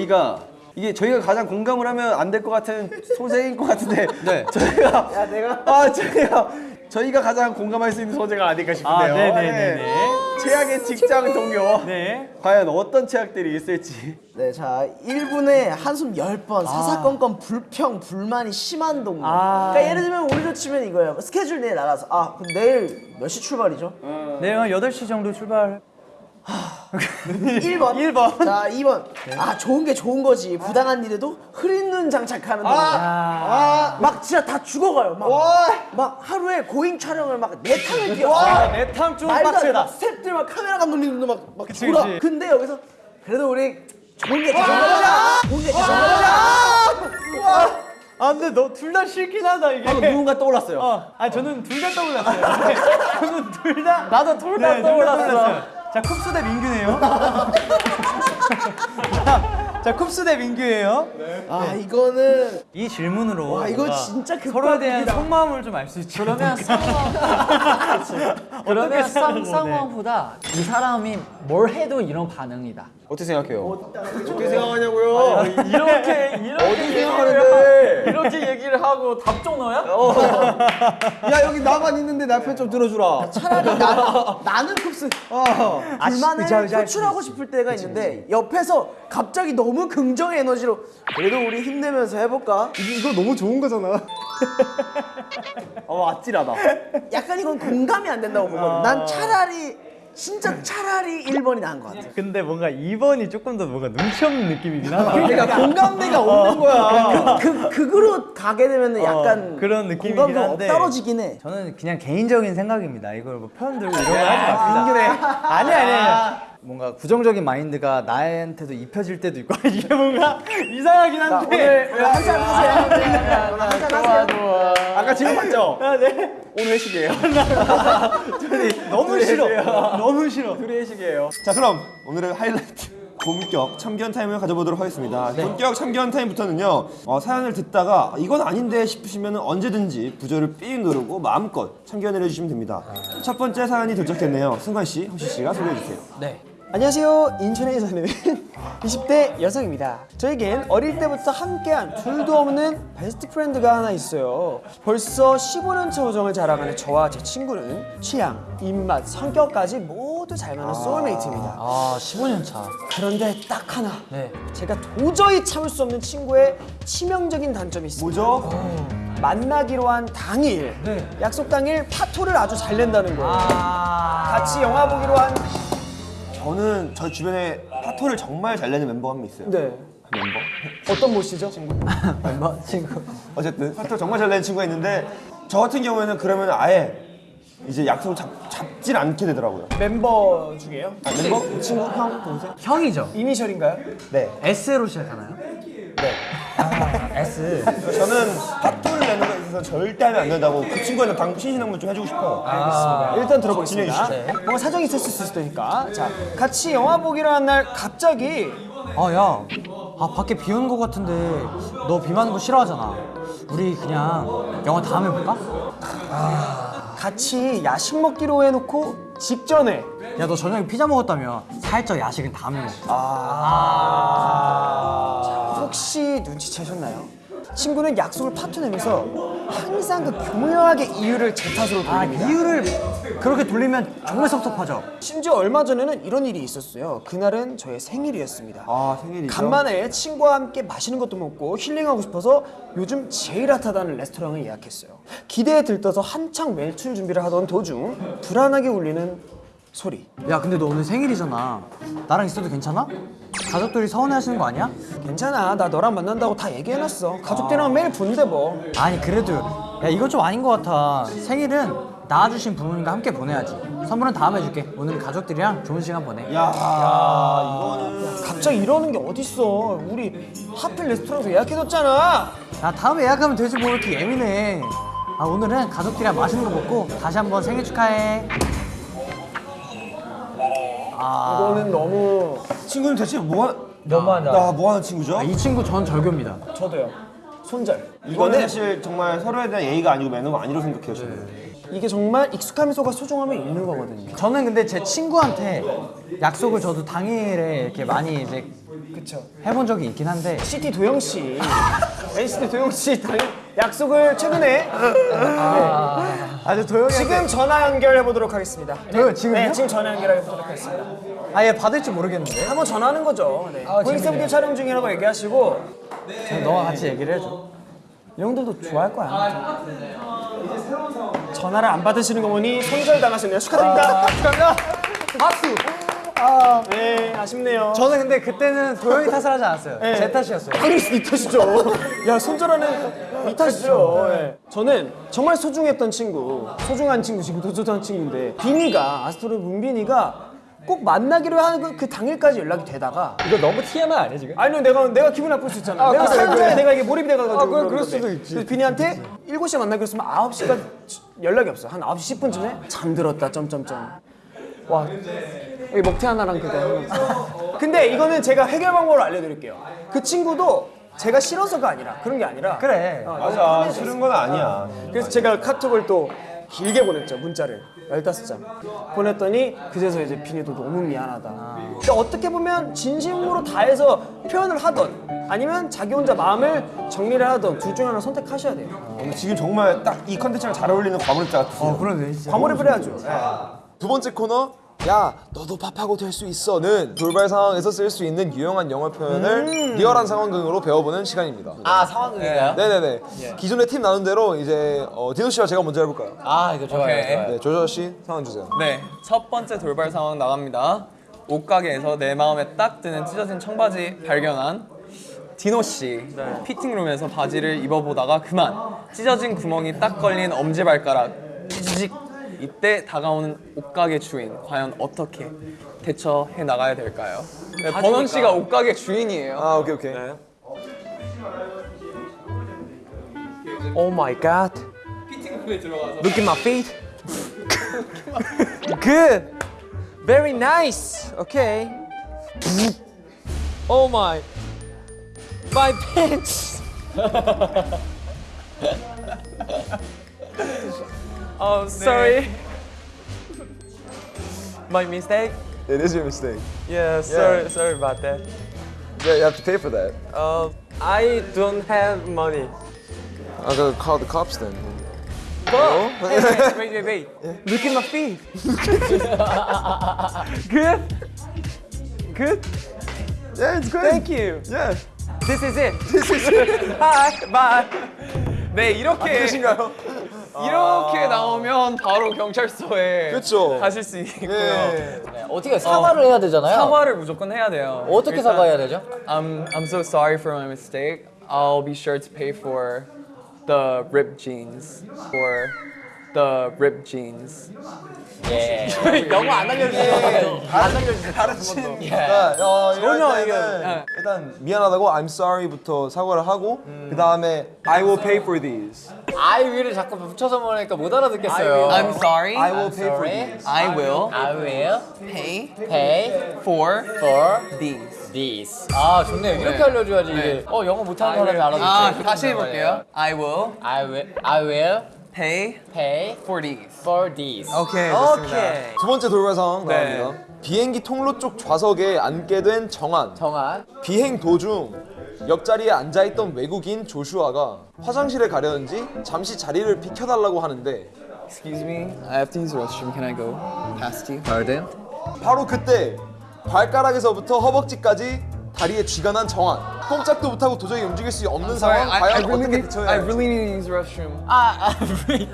저희가 이게 저희가 가장 공감을 하면 안 될 것 같은 소재인 것 같은데 네. 저희가 야 내가 아 저희가 저희가 가장 공감할 수 있는 소재가 아닐까 싶은데요. 아, 네네네네. 네. 최악의 직장 동료. 네. 과연 어떤 최악들이 있을지. 네, 자 1분에 한숨 10번 사사건건 불평 불만이 심한 동료 아. 그러니까 예를 들면 우리로 치면 이거예요 스케줄 내일 나가서 아 그럼 내일 몇 시 출발이죠? 네, 한 8시 정도 출발. 1번 1번. 자 2번 아 좋은 게 좋은 거지 부당한 일에도 흐린 눈 장착하는 동료 아. 막 진짜 다 죽어가요 막, 막 하루에 고잉 촬영을 막 네 탕을 뛰어 와, 안 돼. 빡세다. 막 스태프들 막 카메라 감독님도 막, 막 그치, 돌아. 그치. 근데 여기서 그래도 우리 좋은 게 좋은 거야. 좋은 게 좋은 거야. 아, 근데 너 둘 다 싫긴 하다, 이게. 방금 누군가 떠올랐어요. 어, 아 저는 둘 다 떠올랐어요. 네, 저는 둘 다. 나도 둘다 네, 떠올랐어. 자, 쿱스 대 민규네요. 자, 자, 쿱스 대 민규예요. 아 이거는 이 질문으로 와, 이거 진짜 서로에 대한. 속마음을 좀 알 수 있죠. 그러면 상황 그러면 상? 상황보다 이 사람이 뭘 해도 이런 반응이다. 어떻게 생각해요? 어 떻게 생각하냐고요? 이렇게 이렇게 어떻게 생각하는데? 이렇게 얘기를 하고 답정 너야? 야 여기 나만 있는데 나편좀 들어주라. 차라리 나, 나는 쿱스 어. 불만을 의자, 의자 표출하고 싶을 때가 있는데 옆에서 갑자기 너무 긍정의 에너지로 그래도 우리 힘내면서 해볼까? 이거 너무 좋은 거잖아. 어 아찔하다. 약간 이건 공감이 안 된다고 보거든. 난 차라리 진짜 차라리 1번이 나은 것 같아. 근데 뭔가 2번이 조금 더 뭔가 눈치 없는 느낌이긴 하다. 그러니까 공감대가 없는 거야. 그 극으로 가게 되면 약간 그런 느낌이긴 공감도 한데. 떨어지긴 해. 저는 그냥 개인적인 생각입니다. 이걸 뭐 편 들고 이런 거 하지 맙시다. 아니 아니 아니. 뭔가 부정적인 마인드가 나한테도 입혀질 때도 있고 이게 뭔가 이상하긴 한데. 오늘 한잔 하세요. 한잔 하세요. 아까 질문 봤죠? 아, 네. 오늘 회식이에요. 너무 싫어. 너무 싫어. 둘이 회식이에요. 자 그럼 오늘의 하이라이트 본격 참견 타임을 가져보도록 하겠습니다. 본격 참견 타임부터는요 어, 사연을 듣다가 이건 아닌데 싶으시면 언제든지 부저를 삥 누르고 마음껏 참견을 해주시면 됩니다. 첫 번째 사연이 도착했네요. 승관 씨, 호시 씨가 소개해 주세요. 안녕하세요. 인천에 사는 20대 여성입니다. 저에겐 어릴 때부터 함께한 둘도 없는 best friend가 하나 있어요. 벌써 15년차 우정을 자랑하는 저와 제 친구는 취향, 입맛, 성격까지 모두 잘 맞는 soulmate입니다. 아 15년 차. 그런데 딱 하나 네. 제가 도저히 참을 수 없는 친구의 치명적인 단점이 있습니다. 뭐죠? 만나기로 한 당일 네. 약속 당일 파토를 아주 잘 낸다는 거예요. 같이 영화 보기로 한 저는 저 주변에 파토를 정말 잘 내는 멤버 한명 있어요. 네. 멤버? 어떤 모시죠? 멤버 친구. 어쨌든 파토 정말 잘 내는 친구가 있는데 저 같은 경우에는 그러면 아예 이제 약속을 잡, 잡질 않게 되더라고요. 멤버 중에요? 아, 멤버? 친구? 형? 동생? 형이죠. 이니셜인가요? 네. S로 시작하나요? S. 저는 파토를 있어서 절대 하면 안 된다고 그 친구한테 당 신신당부 좀 해주고 싶어요. 일단 들어보겠습니다. 주시죠. 뭔가 사정이 있을 수 있을 테니까. 자, 같이 영화 보기로 한 날 갑자기 아, 야. 아, 밖에 비 오는 거 같은데 너 비 맞는 거 싫어하잖아. 우리 그냥 영화 다음에 볼까? 같이 야식 먹기로 해놓고 직전에 야, 너 저녁에 피자 먹었다며. 살짝 야식은 다음에 먹자. 혹시 눈치채셨나요? 친구는 약속을 파토내면서 항상 그 교묘하게 이유를 제 탓으로 아, 돌립니다. 이유를 그렇게 돌리면 정말 섭섭하죠. 심지어 얼마 전에는 이런 일이 있었어요. 그날은 저의 생일이었습니다. 아 생일이죠? 간만에 친구와 함께 맛있는 것도 먹고 힐링하고 싶어서 요즘 제일 핫하다는 레스토랑을 예약했어요. 기대에 들떠서 한창 외출 준비를 하던 도중 불안하게 울리는 소리. 야, 근데 너 오늘 생일이잖아. 나랑 있어도 괜찮아? 가족들이 서운해하시는 거 아니야? 괜찮아, 나 너랑 만난다고 다 얘기해놨어. 가족들이랑 매일 보는데 뭐. 아니 그래도 야 이거 좀 아닌 것 같아 생일은 낳아주신 부모님과 함께 보내야지 선물은 다음에 줄게 오늘은 가족들이랑 좋은 시간 보내 야, 이거는 갑자기 이러는 게 어딨어. 우리 하필 레스토랑에서 예약해뒀잖아. 야 다음에 예약하면 되지 뭐 이렇게 예민해 아 오늘은 가족들이랑 맛있는 거 먹고 다시 한번 생일 축하해 이거는 너무 친구는 대체 뭐 하... 너무하다. 나 뭐 하는 친구죠? 아, 이 친구 전 절교입니다 저도요. 손절. 이거는 사실 정말 서로에 대한 예의가 아니고 매너가 아니라고 생각해요 저는. 이게 정말 익숙한 미소가 소중함을 잃는 거거든요. 저는 근데 제 친구한테 약속을 저도 당일에 이렇게 많이 이제 그쵸. 해본 적이 있긴 한데 CT 도영 씨, NCT 도영 씨 당- 약속을 최근에 아주 도영이 지금 전화 연결해 보도록 하겠습니다. 도영 지금요? 네, 지금 전화 연결해 보도록 하겠습니다. 아예 받을지 모르겠는데 한번 전화하는 거죠. 네. 아, 고익세븐 촬영 중이라고 얘기하시고 너가 같이 얘기를 해줘 이 형들도 좋아할 거야. 전화를 안 받으시는 거 보니 손절 당하셨네요. 축하드립니다. 축하합니다 박수 아, 네, 아쉽네요. 저는 근데 그때는 도영이 탓을 하지 않았어요 네. 제 탓이었어요 당연히 이 탓이죠. 야, 손절하는 이 탓이죠. 예. 저는 정말 소중했던 친구, 소중한 친구, 지금도 소중한 친구인데 비니가 아스트로의 문빈이가 꼭 만나기로 하는 그 당일까지 연락이 되다가 이거 너무 TMI 아니야 지금? 아니요 내가 내가 기분 나쁠 수 있잖아. 내가 그래, 사연자에 그래. 내가 이게 몰입이 돼가지고 아, 그럴- 그러는 그럴 건데. 수도 있지. 비니한테 7시에 만나기로 했으면 9시까지 연락이 없어. 한 9시 10분쯤에 잠들었다 점점점. 와 여기 먹태 하나랑 그거 하나. 근데 이거는 제가 해결 방법을 알려드릴게요. 그 친구도 제가 싫어서가 아니라 그런 게 아니라. 그래. 맞아. 싫은 건 아니야. 그래서 제가 카톡을 또 길게 보냈죠 문자를. 15장. 보냈더니 그제서 이제 비니도 너무 미안하다. 그러니까 어떻게 보면 진심으로 다해서 표현을 하던 아니면 자기 혼자 마음을 정리를 하던 둘 중에 하나 선택하셔야 돼요. 오늘 지금 정말 딱 이 컨텐츠랑 잘 어울리는 과몰입자 같으세요. 어 그러네 진짜. 과몰입을 해야죠. 두 번째 코너 야 너도 pap하고 될 수 있어 는 돌발 상황에서 쓸 수 있는 유용한 영어 표현을 리얼한 상황극으로 배워보는 시간입니다. 아 상황극인가요? 네네네. 기존에 팀 나눈 대로 이제 어, 디노 씨와 제가 먼저 해볼까요? 아 이거 좋아요. 좋아요. 네, 조조 씨 상황 주세요. 네, 첫 번째 돌발 상황 나갑니다. 옷가게에서 내 마음에 딱 드는 찢어진 청바지 발견한 디노 씨. 피팅룸에서 바지를 입어보다가 그만 찢어진 구멍이 딱 걸린 엄지발가락. 찌직. 이때 다가오는 옷가게 주인 과연 어떻게 대처해 나가야 될까요? 네, 버논 씨가 옷가게 주인이에요. 아 오케이 오케이. Oh my god. 피팅룸에 들어가서. Look at my feet. Good. Very nice. Okay. Oh my. My pants Oh sorry My mistake It is your mistake. Yeah sorry sorry about that Yeah, you have to pay for that. Uh, I don't have money I'm gonna call the cops then. But, hey, wait, wait, wait, wait. Look at my feet. Good? Good? Yeah, it's good. Thank you. Yeah. This is it. This is it. Bye. Bye. 네 이렇게 끝인가요? 이렇게 나오면 바로 경찰서에 그쵸. 가실 수 있고요. 네. 네, 어떻게 사과를 해야 되잖아요. 사과를 무조건 해야 돼요. 어떻게 일단, 사과해야 되죠? I'm I'm so sorry for my mistake. I'll be sure to pay for the ripped jeans. For the ripped jeans. 예. 영어 안 알려주세요. 자, 어, 이럴 전혀 이게- 일단 미안하다고 I'm sorry부터 사과를 하고 그 다음에 I will pay for these. I will을 자꾸 붙여서 보니까 못 알아듣겠어요. I'm sorry. I will pay for these. I will I will pay pay for for these. this. 아 좋네요. 이렇게 네. 알려줘야지 네. 이게. 어 영어 못하는 사람이 알아듣지. 아 다시 해볼게요. I will I will I will pay pay for these. for this. 오케이 오케이. 두 번째 돌발 상황 네. 나갑니다. 비행기 통로 쪽 좌석에 앉게 된 정한. 정한. 비행 도중 옆자리에 앉아있던 외국인 조슈아가 화장실에 가려는지 잠시 자리를 비켜달라고 하는데 Excuse me. I have to use the restroom. Can I go past you? Pardon? 바로 그때 발가락에서부터 허벅지까지 다리에 쥐가 난 정한 꼼짝도 못하고 도저히 움직일 수 없는 상황 I, I 과연 really 어떻게. 대처해야 I 할지 really need to use the restroom. 아, 아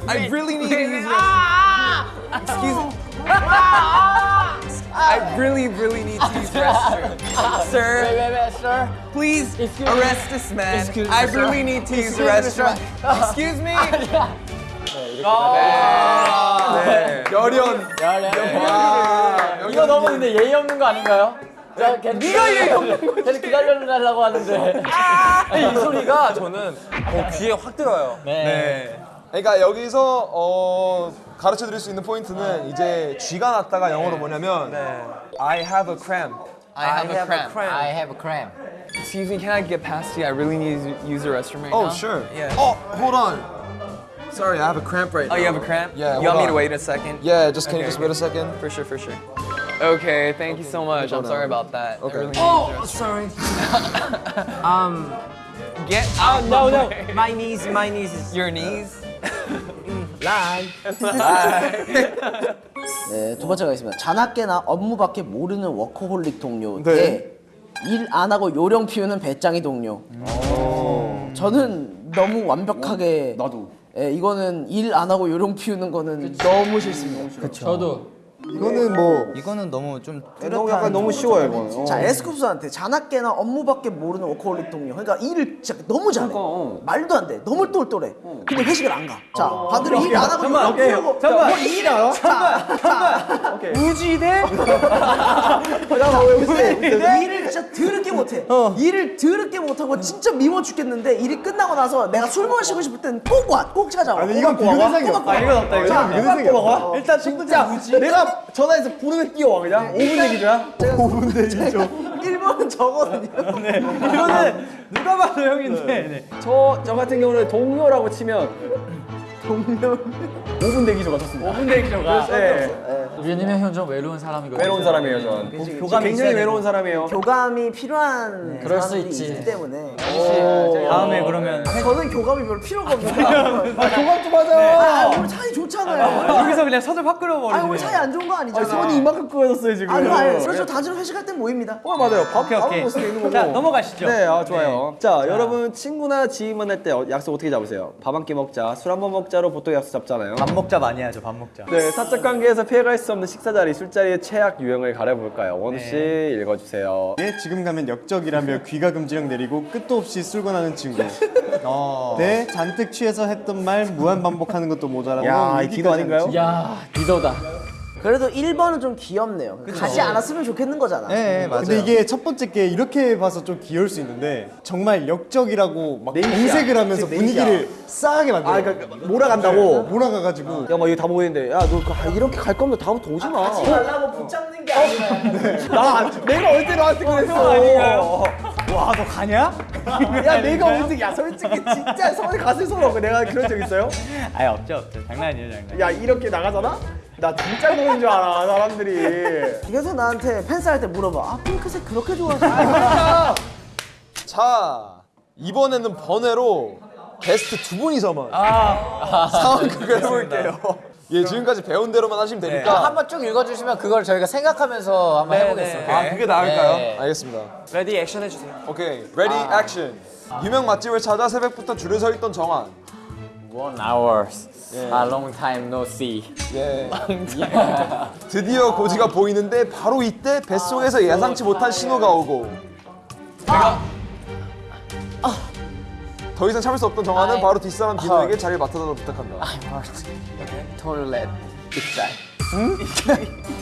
I really need to use the restroom. Excuse me. I really, really need to use the restroom. Sir, wait, wait, wait, sir. please Excuse me. arrest this man. Excuse me, I really need to use the Excuse me, restroom. Excuse me. 열연 야, 야, 이거 너무 근데 예의 없는 거 아닌가요? 야, 걔 네가 예의 없는 거지. 걔는 기다려달라고 하는데. 이 소리가 저는 어, 귀에 확 들어요. 네. 그러니까 여기서 어, 가르쳐 드릴 수 있는 포인트는 이제 쥐가 났다가 영어로 뭐냐면 I have a cramp. I have a cramp. I have a cramp. Excuse me. Can I get past you? I really need to use the restroom right Oh now. sure Yeah. Oh hold on Sorry I have a cramp right Oh, now you have a cramp? Yeah, You want me to wait a second? Yeah just can you Okay, just okay. wait a second For sure, for sure. Okay, thank you so much. I'm sorry about that. Okay. Oh, sorry. um, Get out no, my no. way. My knees, my knees is Your knees. 네, 두 번째가 있습니다. 자나깨나 업무밖에 모르는 워커홀릭 동료 네. 대 일 안 하고 요령 피우는 베짱이 동료. 저는 너무 완벽하게 나도. 예, 이거는 일 안 하고 요령 피우는 거는 너무 싫습니다. 저도 이거는 뭐 이거는 너무 좀 너무 약간 너무 쉬워요 이거는. 어. 자 에스쿱스한테 자나깨나 업무밖에 모르는 워커홀릭 동료. 그러니까 일을 진짜 너무 잘해. 어. 말도 안 돼. 너무 똘똘해. 근데 회식을 안 가. 자 반대로 일안 하고 요령 피우고. 잠깐만. 뭐 일이야? 잠깐만. 잠깐만. 우지대? 근데 일을 진짜 더럽게 못해. 일을 더럽게 못하고 진짜 미워 죽겠는데 일이 끝나고 나서 내가 술 마시고 싶을 땐꼭 와, 꼭 찾아와. 아니, 이건 비교 대상이 없다. 아 이건 없다 이거. 비교 대상이 없다. 일단 진짜 내가 전화해서 부르면 뛰어와 그냥 5분 얘기죠. 5분 대기죠. 1번은 저거든요. 이거는 누가 봐도 형인데. 네. 저, 저 같은 경우는 동료라고 치면 동료 5분 대기조 같았습니다. 5분 대기조가. 네. 왜냐면 현좀 외로운 사람이거든요. 외로운 사람이에요, 저는. 교감이 굉장히 있어야 외로운 사람이에요. 교감이 필요한 그럴 수 사람들이 있지. 있기 때문에 다음에 그러면 저는 교감이 별로 필요가 없는데. 교감 좀 하자. 아, 우리 사이 좋잖아요. 여기서 그냥 서들 확 아, 끌어버리네. 우리 사이 안 좋은 거 아니잖아. 손이 이만큼 꼬여졌어요 지금. 아, 아니에요. 그래서 다들 회식할 땐 모입니다. 어 맞아요. 밥 오케이 오케이. 먹을 수 있는 거고. 자 넘어가시죠. 네, 아, 좋아요. 자, 여러분 친구나 지인 만날 때 어, 약속 어떻게 잡으세요? 밥 한 끼 먹자, 술 한 번 먹자로 보통 약속 잡잖아요. 밥 먹자 많이 하죠. 밥 먹자. 네, 사적 관계에서 피해갈 수 없는 식사 자리, 술자리의 최악 유형을 가려볼까요? 원우 씨 읽어주세요. 네, 지금 가면 역적이라며 귀가 금지령 내리고 끝도 없이 술곤하는 친구. 네, 잔뜩 취해서 했던 말 무한 반복하는 것도 모자라고. 야, 기도 아닌가요? 야, 리더다. 그래도 1번은 좀 귀엽네요. 가지 않았으면 좋겠는 거잖아. 네 맞아요. 근데 이게 첫 번째 게 이렇게 봐서 좀 귀여울 수 있는데 정말 역적이라고 막 정색을 하면서 분위기를 싸하게 만들어. 아, 그러니까 몰아간다고. 몰아가가지고 야, 막 이거 다 모이는데, 야, 너 그- 아, 이렇게 갈 거면 다음부터 오지 마. 하지 말라고 붙잡는 게 아니라. 나, 내가 언제 너한테 그랬어? 와 너 가냐? 야, 내가 언제, 야, 솔직히 진짜 서울에 가슴 서러 내가 그런 적 있어요? 아예 없죠 없죠. 장난이에요 장난. 야, 이렇게 나가잖아? 나 진짜 그런 줄 알아, 사람들이. 그래서 나한테 팬싸 할 때 물어봐. 아 핑크색 그렇게 좋아하시나? 자 이번에는 번외로 게스트 두 분이서만 상황극을 해볼게요. 예 지금까지 배운 대로만 하시면 되니까 한번 쭉 읽어주시면 그걸 저희가 생각하면서 한번 해보겠습니다. 아, 그게 나을까요? 네. 알겠습니다. ready action 해주세요. 오케이 ready action. 유명 맛집을 찾아 새벽부터 줄을 서 있던 정한. One hours. A long time no see. 예. 드디어 고지가 보이는데 바로 이때 뱃속에서 예상치 못한 신호가 오고. 더 이상 참을 수 없던 정한은 아이. 바로 뒷사람 디노에게 자리를 맡아달라고 부탁한다. I'm hurt. Toilet. 입잘.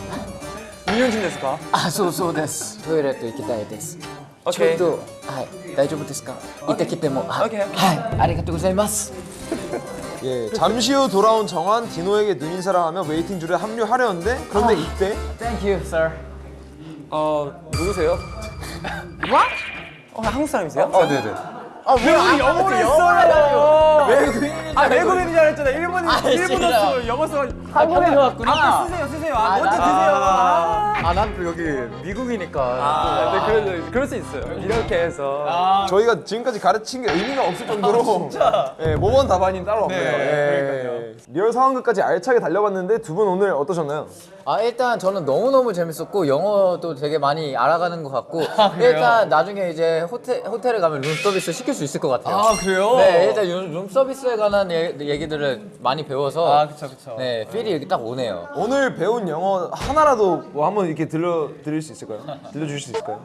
2년쯤 됐을까? あ、そうそうです。トイレット行きたいです。ちょ 오케이. っと、はい、大丈夫ですか行ってきても。はい、 오케이, 오케이. はい、ありがとうございます。 예, 잠시 후 돌아온 정한 디노에게 눈인사를 하며 웨이팅 줄에 합류하려는데 그런데 이때 Thank you, sir. 어 누구세요? What? 어 한국 사람이세요? 어, 네네. 아 왜 영어를 했어요? 외국인 아 외국인인 줄 알았잖아. 일본인 일본어 쓰고 영어 써. 한국에 왔구나. 아, 쓰세요 쓰세요. 아, 먼저 나- 드세요. 아, 아, 난 또 여기 미국이니까. 아, 네, 그럴, 그럴 수 있어요. 이렇게 해서. 저희가 지금까지 가르친 게 의미가 없을 정도로 예, 모범 답안이 따로 없네요. 예. real 상황극까지 알차게 달려봤는데 두 분 오늘 어떠셨나요? 아 일단 저는 너무 너무 재밌었고 영어도 되게 많이 알아가는 것 같고 일단 나중에 이제 호텔 호텔에 가면 룸 서비스 시킬 수 있을 것 같아요. 아, 그래요? 네, 일단 룸- 룸 서비스에 관한 얘, 얘기들을 많이 배워서 아, 그쵸, 그쵸. 네, feel이 여기 딱 오네요. 오늘 배운 영어 하나라도 뭐 한번 이렇게 들려 드릴 수 있을까요? 들려주실 수 있을까요?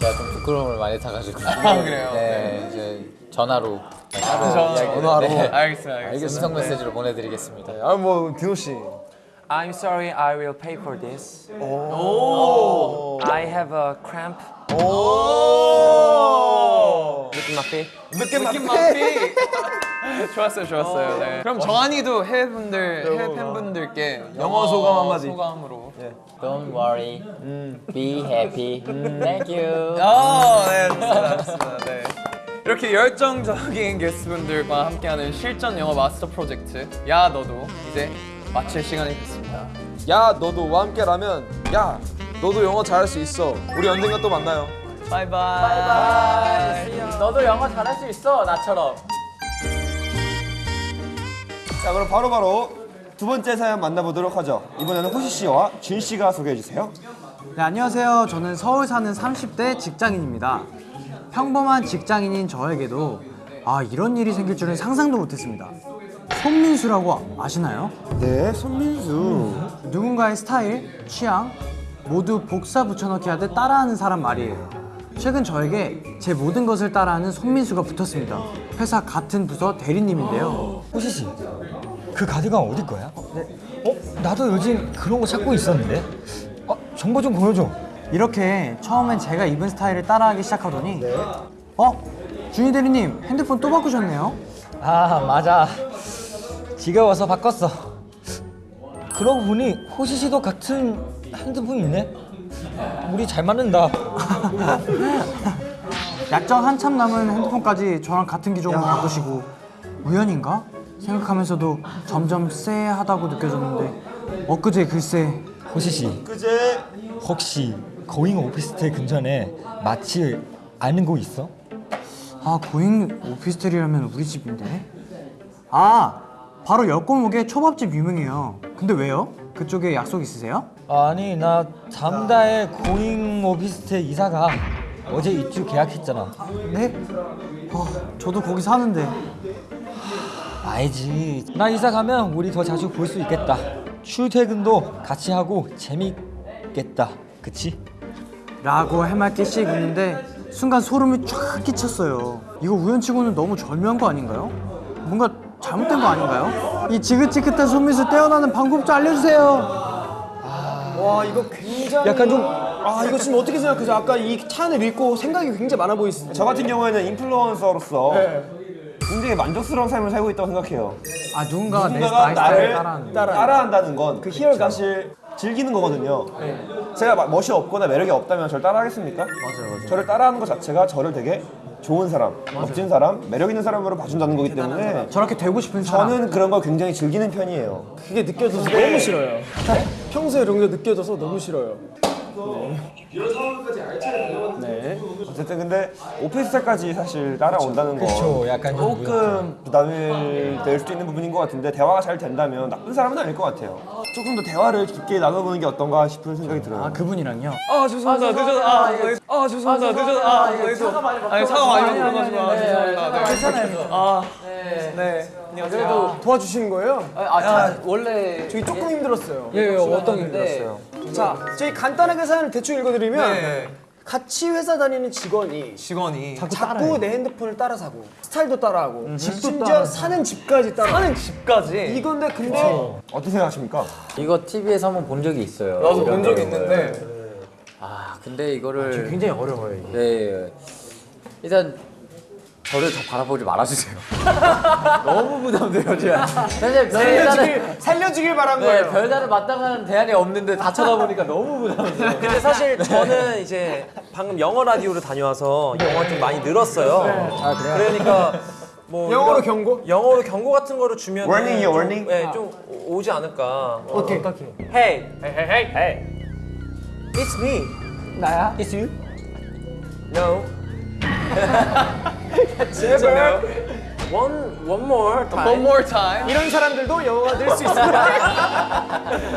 제가 좀 부끄러움을 많이 타가지고. 아, 그래요? 네, 이제 전화로 전화로. 전화로. 네. 알겠습니다, 알겠습니다. 음성 메시지로 보내드리겠습니다. 아뭐 디노 씨. I'm sorry, I will pay for this. I have a cramp. My feet. 느낌 맛이 좋았어요, 좋았어요. 네. 그럼 정한이도 해외 분들, 해외 팬분들께 영어 소감 한마디. 소감으로. Don't worry, be happy. Thank you. 아, 네, 좋습니다, 좋습니다. 네. 이렇게 열정적인 게스트분들과 함께하는 실전 영어 마스터 프로젝트 야 너도 이제 마칠 시간이 됐습니다. 야 너도 함께라면 야 너도 영어 잘할 수 있어. 우리 언젠가 또 만나요. 바이바이. 너도 영어 잘할 수 있어 나처럼. 자 그럼 바로 바로 두 번째 사연 만나보도록 하죠. 이번에는 호시 씨와 준 씨가 소개해 주세요. 네, 안녕하세요. 저는 서울 사는 30대 직장인입니다. 평범한 직장인인 저에게도 아 이런 일이 생길 줄은 상상도 못했습니다. 손민수라고 아시나요? 네, 손민수. 누군가의 스타일, 취향 모두 복사 붙여넣기 하듯 따라하는 사람 말이에요. 최근 저에게 제 모든 것을 따라하는 손민수가 붙었습니다. 회사 같은 부서 대리님인데요. 호시 씨, 그 가디건 어디 거야? 네. 어? 나도 요즘 그런 거 찾고 있었는데. 어, 정보 좀 보여줘. 이렇게 처음엔 제가 입은 스타일을 따라하기 시작하더니 어? 준희 대리님 핸드폰 또 바꾸셨네요? 아, 맞아. 지겨워서 바꿨어. 그러고 보니 호시 씨도 같은 핸드폰 있네. 우리 잘 맞는다. 약정 한참 남은 핸드폰까지 저랑 같은 기종으로 바꾸시고 우연인가? 생각하면서도 점점 쎄하다고 느껴졌는데 엊그제 글쎄 호시 씨, 그제 혹시 고잉 오피스텔 근처에 마치 아는 곳 있어? 아 고잉 오피스텔이라면 우리 집인데 아 바로 옆 골목에 초밥집 유명해요 근데 왜요? 그쪽에 약속 있으세요? 아니, 나 잠다에 고잉 오피스텔 이사가 어제 입주 계약했잖아. 네? 아 저도 거기 사는데 알지. 나 이사 가면 우리 더 자주 볼 수 있겠다. 출퇴근도 같이 하고 재밌겠다. 그치? 라고 해맑게 씩 웃는데 순간 소름이 쫙 끼쳤어요 이거 우연치고는 너무 절묘한 거 아닌가요? 뭔가 잘못된 거 아닌가요? 이 지긋지긋한 손미수 떼어나는 방법 좀 알려주세요 와 이거 굉장히 약간 좀 아 이거 지금 어떻게 생각하세요? 아까 이 찬을 읽고 생각이 굉장히 많아 보이시죠? 저 같은 경우에는 인플루언서로서 굉장히 만족스러운 삶을 살고 있다고 생각해요. 아 누군가가 내 누군가가 나의 나를 따라하는 거. 따라한다는 건 그 희열 사실 즐기는 거거든요. 제가 막 멋이 없거나 매력이 없다면 저를 따라하겠습니까? 맞아요, 맞아요. 저를 따라하는 것 자체가 저를 되게 좋은 사람, 멋진 사람, 매력 있는 사람으로 봐준다는 거기 때문에 저렇게 되고 싶은 사람 저는 그런 걸 굉장히 즐기는 편이에요. 그게 느껴져서 너무 싫어요. 평소에 이런 게 느껴져서 너무 싫어요. 어쨌든 근데 오피스텔까지 사실 따라온다는 건 그쵸, 약간 좀 조금 부담이 될 수도 있는 부분인 것 같은데 대화가 잘 된다면 나쁜 사람은 아닐 것 같아요. 조금 더 대화를 깊게 나눠보는 게 어떤가 싶은 생각이 들어요. 아 그분이랑요? 아 죄송합니다. 늦어서 아 저희- 아 죄송합니다. 늦어서 아 저희도 아니 차가 많이 먹어가지고. 아 죄송합니다. 네. 괜찮아요 아네 안녕하세요 도와주시는 거예요? 아, 자, 원래 저희 조금 힘들었어요. 예, 어떤 힘들었어요? 자, 저희 간단하게 사연을 대충 읽어드리면 네. 같이 회사 다니는 직원이 직원이 자꾸 내 핸드폰을 따라 사고 스타일도 따라하고 집도 심지어 따라하고. 사는 집까지 따라. 사는 집까지 이건데 근데 어떻게 생각하십니까? 이거 TV에서 한번 본 적이 있어요. 나도 본 적이 있는데 아 근데 이거를 굉장히 어려워요 이게 네 일단 저를 더 바라보지 말아주세요. 너무 부담돼요 제가. 사실 별다른 살려주길, 살려주길 바란 네, 거예요. 별다른 마땅한 대안이 없는데 다 쳐다보니까 너무 부담돼요. 근데 사실 저는 이제 방금 영어 라디오를 다녀와서 영어가 좀 많이 늘었어요. 아, 그래요? 그러니까 뭐 영어로 이런- 경고? 영어로 경고 같은 거를 주면 Warning이요, warning? 네, 좀 오- 오지 않을까. 어떻게? Hey, hey, hey, hey. It's me. 나야? It's you. No. 제발. One, one more time. one more time 이런 사람들도 영어가 늘수 있습니다.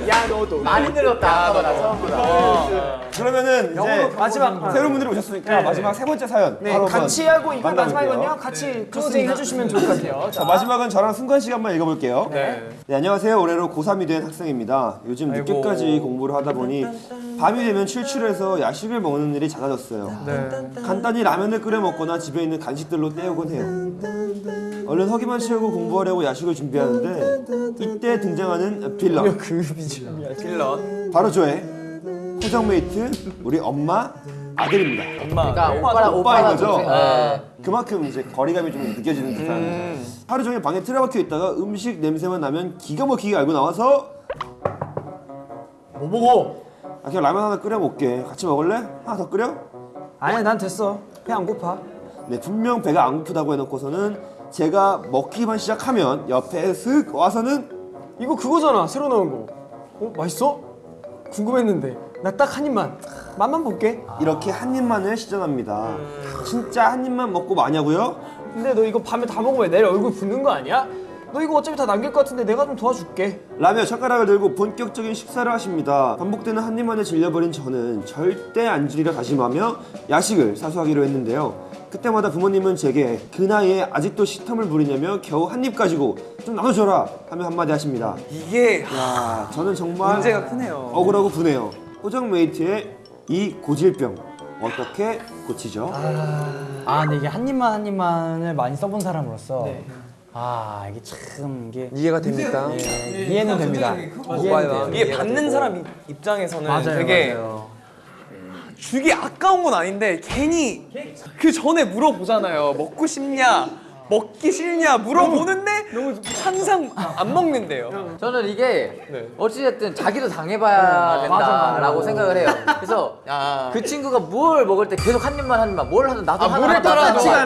야 너도. 많이 늘었다 아까보다 처음보다. 그러면은 이제 마지막 새로운 분들이 오셨으니까 마지막 세 번째 사연 네, 바로 같이 하고 만나볼게요. 마지막이거든요. 같이 클로징 해주시면 좋을 것 같아요. 자, 마지막은 저랑 승관 씨가 한번 읽어볼게요. 네. 네, 안녕하세요. 올해로 고3이 된 학생입니다. 요즘 아이고. 늦게까지 공부를 하다 보니 밤이 되면 출출해서 야식을 먹는 일이 잦아졌어요. 간단히 라면을 끓여 먹거나 집에 있는 간식들로 때우곤 해요. 얼른 허기만 채우고 공부하려고 야식을 준비하는데 이때 등장하는 빌런. 빌런 바로 저의 호정메이트 우리 엄마 아들입니다. 엄마 그러니까 오빠랑 오빠인 거죠? 동생. 네. 그만큼 이제 거리감이 좀 느껴지는 듯한 하루 종일 방에 틀어박혀 있다가 음식 냄새만 나면 기가 막히게 알고 나와서 뭐 보고? 아, 그냥 라면 하나 끓여 먹게 같이 먹을래? 하나 더 끓여? 아니야 난 됐어. 배 안 고파. 네 분명 배가 안 고프다고 해놓고서는 제가 먹기만 시작하면 옆에 슥 와서는 이거 그거잖아 새로 나온 거. 어 맛있어? 궁금했는데 나 딱 한 입만 맛만 볼게 이렇게 한 입만을 시전합니다. 진짜 한 입만 먹고 마냐고요? 근데 너 이거 밤에 다 먹으면 내일 얼굴 붓는 거 아니야? 너 이거 어차피 다 남길 것 같은데 내가 좀 도와줄게 라며 젓가락을 들고 본격적인 식사를 하십니다. 반복되는 한 입만에 질려버린 저는 절대 안 줄이려 다짐하며 야식을 사수하기로 했는데요. 그때마다 부모님은 제게 그 나이에 아직도 식탐을 부리냐며 겨우 한 입 가지고 좀 나눠줘라 하며 한마디 하십니다. 이게 야, 저는 정말 문제가 크네요. 억울하고 분해요. 호정 메이트의 이 고질병 어떻게 고치죠? 아 근데 이게 한 입만 한 입만을 많이 써본 사람으로서 아 이게 참 이게 이해가 됩니까? 예, 이해는 됩니다. 이해는 돼요. 이게 받는 사람 입- 입장에서는 맞아요, 되게 맞아요. 주기 아까운 건 아닌데 괜히 그 전에 물어보잖아요. 먹고 싶냐? 먹기 싫냐? 물어보는데 항상 안 먹는데요. 저는 이게 네. 어찌됐든 자기도 당해봐야 된다라고 생각을 해요. 그래서 야. 그 친구가 뭘 먹을 때 계속 한 입만 한 입만 뭘 하든 나도 아, 하나 가나 나도 뭘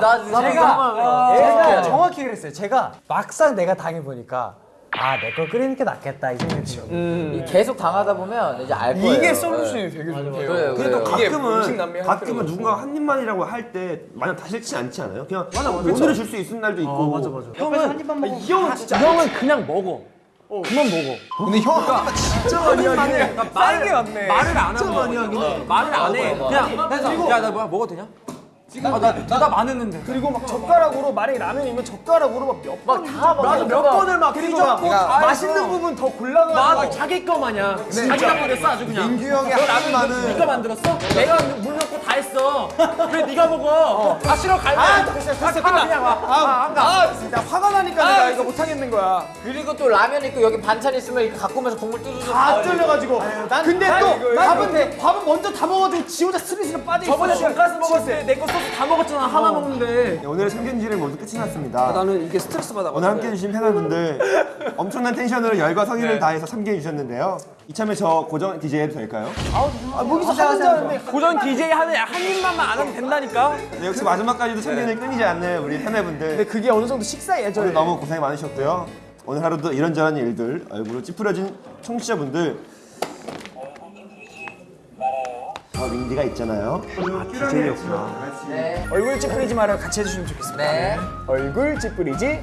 나도 나도 제가 제가 제가 정확히 그랬어요. 제가 막상 내가 당해 보니까 아 내 걸 끓이는 게 낫겠다 이 생각이 들어요. 계속 당하다 보면 이제 알 거예요. 이게 네. 솔루션이 되게 좋대요. 그래요, 그래도 그래요. 가끔은 가끔은 누군가 한 입만이라고 할 때 마냥 다 싫지 않지 않아요? 그냥 오늘은 줄 수 있는 날도 있고 맞아 맞아 형은 한 입만 먹어 이 형은 진짜 형은 그냥 먹어 그만 먹어 근데 형 아까 진짜 많이 하긴 해. 왔네. 말을 안 하고 많이 하긴 해. 말을 안 해. 그냥 야나 뭐야 먹어도 되냐? 아, 나 대답 안 했는데. 그리고 막 젓가락으로 만약에 라면이면 젓가락으로 막몇 번, 다 맞아 몇 번을 막 그리고 막 맛있는 부분 더 골라가지고 맞아 자기 거 마냥 자기 가 버렸어 아주 그냥. 민규 형의 한 입만은 네가 만들었어? 내가 물 넣고 다 했어. 왜 네가 먹어? 아 싫어 갈래. 아 됐어 됐어 끝나. 그냥 와. 아, 나 화가 나니까 내가 이거 못 하겠는 거야 그리고 또 라면 있고 여기 반찬 있으면 이렇게 갖고 오면서 국물 뚜두두 다 쫄려가지고 근데 또 밥은 밥은 먼저 다 먹어도 지 혼자 스리스리 빠져 있어 저번에 돈가스 먹었을 때내거 소스 다 먹었잖아 하나 먹는데. 네, 오늘의 참견지를 모두 끝이 났습니다. 나는 이게 스트레스 받아 오늘 함께 해주신 팬분들 엄청난 텐션으로 열과 성의를 다해서 참견해 주셨는데요. 이참에 저 고정 DJ 해도 될까요? 아 거기서 하는 줄 알았는데 고정 DJ 하는 한 입만만 안 하면 된다니까. 네, 역시 마지막까지도 참견을 끊이지 않는 우리 팬분들 근데 그게 어느 정도 식사 예절 오늘 너무 고생 많으셨고요. 오늘 하루도 이런저런 일들 얼굴로 찌푸려진 청취자분들 저 윈디가 있잖아요. 네. 얼굴 찌푸리지 말아요 같이 해주시면 좋겠습니다 네. 얼굴 찌푸리지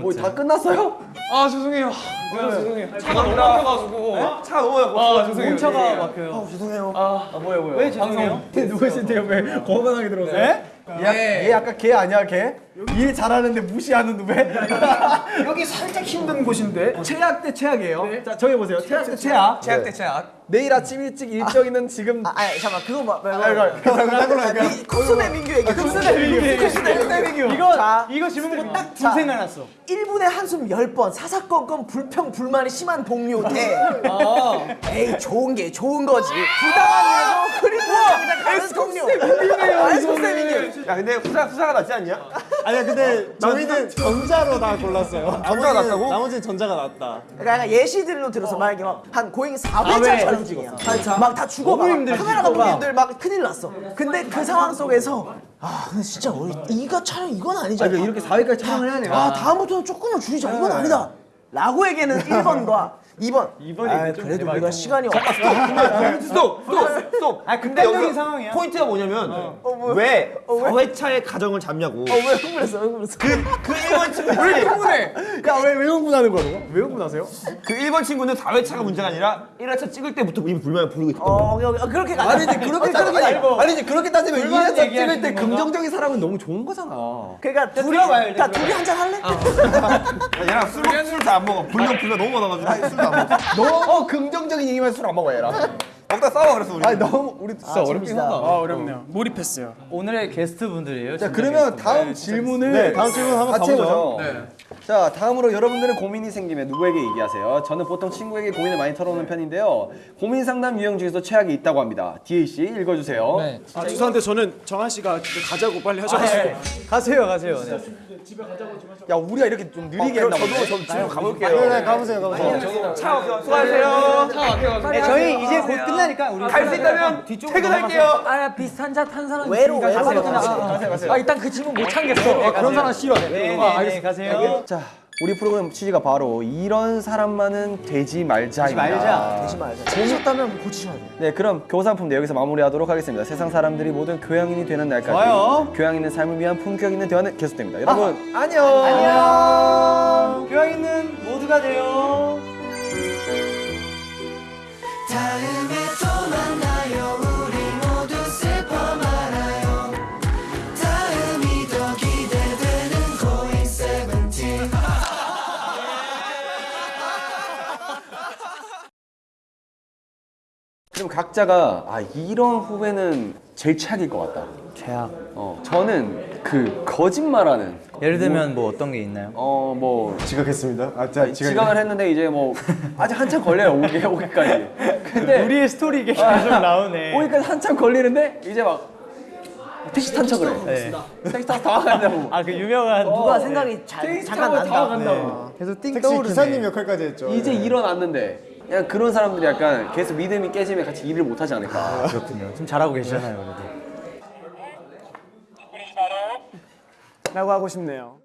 뭐다 끝났어요? 아 죄송해요. 아, 죄송해요. 차가 너무 막혀가지고. 차가 너무 막고 아 죄송해요. 차가 막혀요. 죄송해요. 아 뭐야 뭐야. 왜 죄송해요? 누구신데요? 왜 거만하게 들어서? 예? 얘, 얘 아까 걔 아니야 걔? 일 잘하는데 무시하는 누베? 여기 살짝 힘든 곳인데 최악 대 최악이에요. 자 저기 보세요. 최악 대 최악. 최악 대 최악. 내일 아침 일찍 일정 있는 지금 아, 아니 잠깐 그거 봐. 딴 걸로 할까요? 쿠스네 민규 얘기. 쿠스네 민규. 쿠스네 민규. 이거 자, 이거 질문 보고 딱둘 자. 생각났어. 1분에 한숨 10번 사사건건 불평 불만이 심한 동료 대 에이 좋은 게 좋은 거지 부당한 일도 그리고 가는 동료 에스쿠스 민규 야 근데 후사 후사가 낫지 않냐? 아니야 근데 저희는 전자로 다 골랐어요. 전자가 낫다고? 나머지는 전자가 낫다. 그러니까 예시들로 들어서 만약에 막 한 고잉 4회차 촬영 중이야. 막 다 죽어 막 카메라 감독님들 막 큰일 났어. 근데 그 상황 속에서 아 근데 진짜 우리 이거 촬영 이건 아니잖아. 이렇게 4회까지 촬영을 해야 돼요. 아 다음부터는 조금만 줄이자. 이건 아니다. 라고 얘기는 1번과 2번 2번이 아, 그래도 우리가 시간이 없어 스톱! 스톱! 스톱! 아 극단적인 상황이야. 포인트가 뭐냐면 왜 4회차의 가정을 잡냐고 왜 흥분했어 흥분했어 그 1번 친구들이 야 왜 왜 흥분하는 거야? 왜 흥분하세요? 그 1번 친구는 4회차가 문제가 아니라 1회차 찍을 때부터 이미 불만을 품고 있다 어 오케이, 오케이. 어, 그렇게 가자 아니지 그렇게 따지면 아니, 아니지 그렇게 따지면 불만 2회차 찍을 때? 긍정적인 사람은 너무 좋은 거잖아. 그러니까 둘이 다 둘이 한잔 할래? 얘랑 술, 먹- 술도 안 먹어 불명 불명 너무 많아가지고 안 먹어 너무 긍정적인 얘기만 술 안 먹어 얘랑. 먹다 싸워 그래서 우리 아니 너무 우리 진짜 어렵긴 하다. 어렵네요 몰입했어요 오늘의 게스트 분들이에요. 자 그러면 다음 질문을 네, 다음 질문 한번 같이 해보죠. 자 다음으로 여러분들은 고민이 생기면 누구에게 얘기하세요? 저는 보통 친구에게 고민을 많이 털어놓는 편인데요. 고민 상담 유형 중에서 최악이 있다고 합니다. 디에이 씨 읽어주세요. 아 죄송한데 저는 정한 씨가 가자고 빨리 하셔가지고 가세요 가세요. 네. 야 우리가 이렇게 좀 느리게 했나 보네. 저도 집에 가볼게요. 네, 가보세요 가보세요. 수고하세요 네, 저희 이제 곧 끝나니까 우리 갈 수 있다면 퇴근할게요 아 비슷한 차 탄 사람 외로 외로 가세요. 가세요 가세요 가세요. 아 일단 그 질문 못 참겠어. 그런 사람 싫어. 네, 네, 가세요. 자 우리 프로그램 취지가 바로 이런 사람만은 되지 말자입니다. 되지 말자. 재밌었다면 고치셔야 돼요. 네, 그럼 네, 여기서 마무리하도록 하겠습니다. 세상 사람들이 모든 교양인이 되는 날까지 좋아요. 교양 있는 삶을 위한 품격 있는 대화는 계속됩니다. 여러분 안녕. 안녕. 교양 있는 모두가 돼요. 다음에 그럼 각자가 아 이런 후배는 제일 최악일 것 같다. 최악. 어, 저는 그 거짓말하는 예를 들면 뭐 어떤 게 있나요? 어 뭐 지각했습니다. 아, 자, 지각을 했는데 이제 뭐 아직 한참 걸려요 오기 오기까지. 근데 우리의 스토리 이게 계속 나오네. 오기까지 한참 걸리는데 이제 막 택시 탄 척을 해. 네. 택시 타서 다가간다고. 아 그 유명한 누가 생각이 잘 택시 잠깐 타고 난다. 다가간다고. 계속 띵 택시 떠오르네. 기사님 역할까지 했죠. 이제 일어났는데 그냥 그런 사람들이 약간 계속 믿음이 깨지면 같이 일을 못하지 않을까. 아, 그렇군요. 좀 잘하고 계시잖아요 그래도. 라고 하고 싶네요.